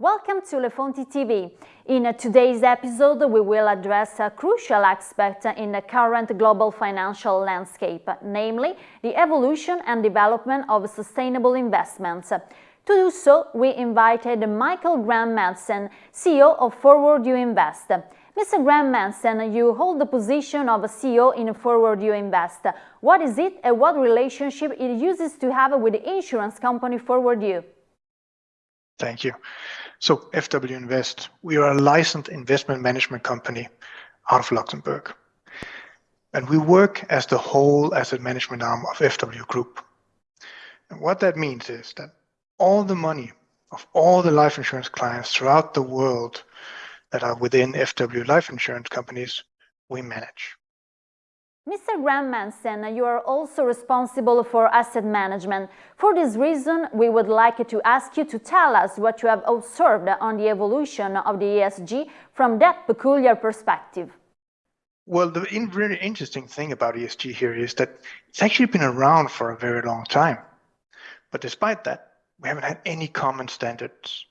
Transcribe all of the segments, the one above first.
welcome to Le Fonti TV. In today's episode, we will address a crucial aspect in the current global financial landscape, namely the evolution and development of sustainable investments. To do so, we invited Michael Graham Madsen, CEO of Forward You Invest. Mr. Graham Madsen, you hold the position of CEO in Forward You Invest. What is it and what relationship it uses to have with the insurance company Forward You? Thank you. So FW Invest, we are a licensed investment management company out of Luxembourg. And we work as the whole asset management arm of FW Group. And what that means is that all the money of all the life insurance clients throughout the world that are within FW life insurance companies, we manage. Mr. Graham Madsen, you are also responsible for asset management. For this reason, we would like to ask you to tell us what you have observed on the evolution of the ESG from that peculiar perspective. Well, the very interesting thing about ESG here is that it's actually been around for a very long time. But despite that, we haven't had any common standards.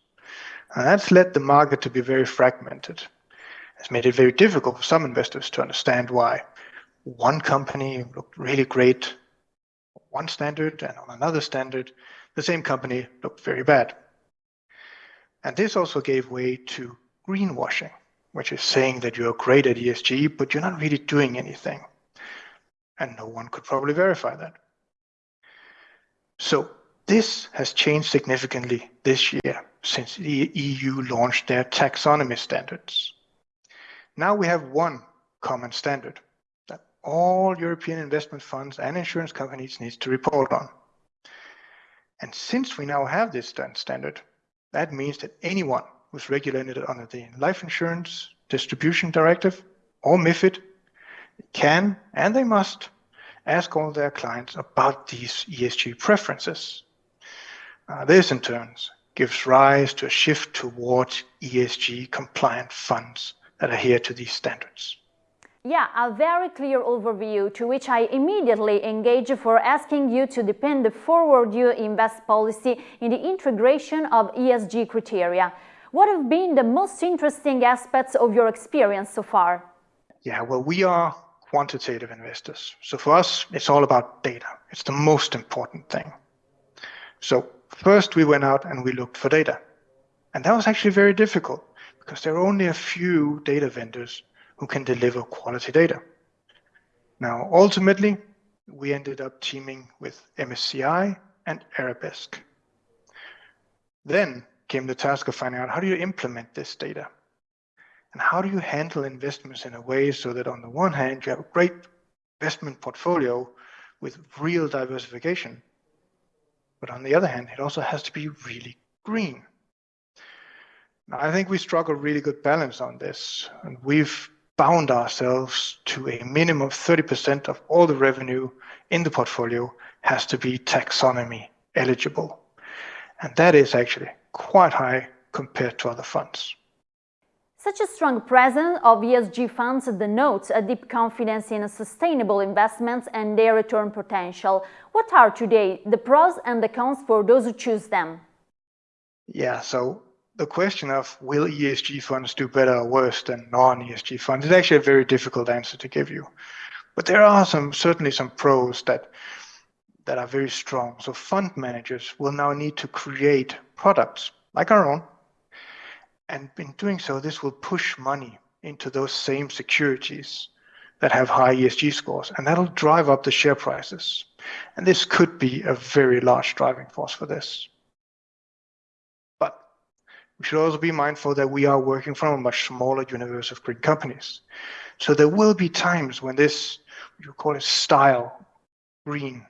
And that's led the market to be very fragmented. It's made it very difficult for some investors to understand why one company looked really great on one standard and on another standard, the same company looked very bad. And this also gave way to greenwashing, which is saying that you're great at ESG, but you're not really doing anything. And no one could probably verify that. So this has changed significantly this year since the EU launched their taxonomy standards. Now we have one common standard all European investment funds and insurance companies need to report on. And since we now have this standard, that means that anyone who's regulated under the Life Insurance Distribution Directive or MIFID can and they must ask all their clients about these ESG preferences. Uh, this in turn gives rise to a shift towards ESG compliant funds that adhere to these standards. Yeah, a very clear overview to which I immediately engage for asking you to depend the Forward You Invest policy in the integration of ESG criteria. What have been the most interesting aspects of your experience so far? Yeah, well, we are quantitative investors. So for us, it's all about data. It's the most important thing. So first we went out and we looked for data. And that was actually very difficult because there are only a few data vendors who can deliver quality data. Now, ultimately, we ended up teaming with MSCI and Arabesque. Then came the task of finding out how do you implement this data? And how do you handle investments in a way so that on the one hand, you have a great investment portfolio with real diversification, but on the other hand, it also has to be really green. Now, I think we struck a really good balance on this, and we've bound ourselves to a minimum of 30% of all the revenue in the portfolio has to be taxonomy eligible. And that is actually quite high compared to other funds. Such a strong presence of ESG funds denotes a deep confidence in sustainable investments and their return potential. What are today the pros and the cons for those who choose them? Yeah, so the question of will ESG funds do better or worse than non-ESG funds is actually a very difficult answer to give you. But there are some certainly some pros that that are very strong. So fund managers will now need to create products like our own. And in doing so, this will push money into those same securities that have high ESG scores, and that'll drive up the share prices. And this could be a very large driving force for this. We should also be mindful that we are working from a much smaller universe of green companies. So there will be times when this, you call it style, green,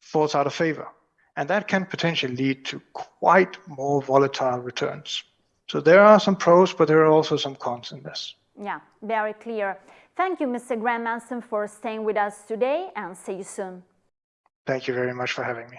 falls out of favor. And that can potentially lead to quite more volatile returns. So there are some pros, but there are also some cons in this. Yeah, very clear. Thank you, Mr. Graham Madsen, for staying with us today and see you soon. Thank you very much for having me.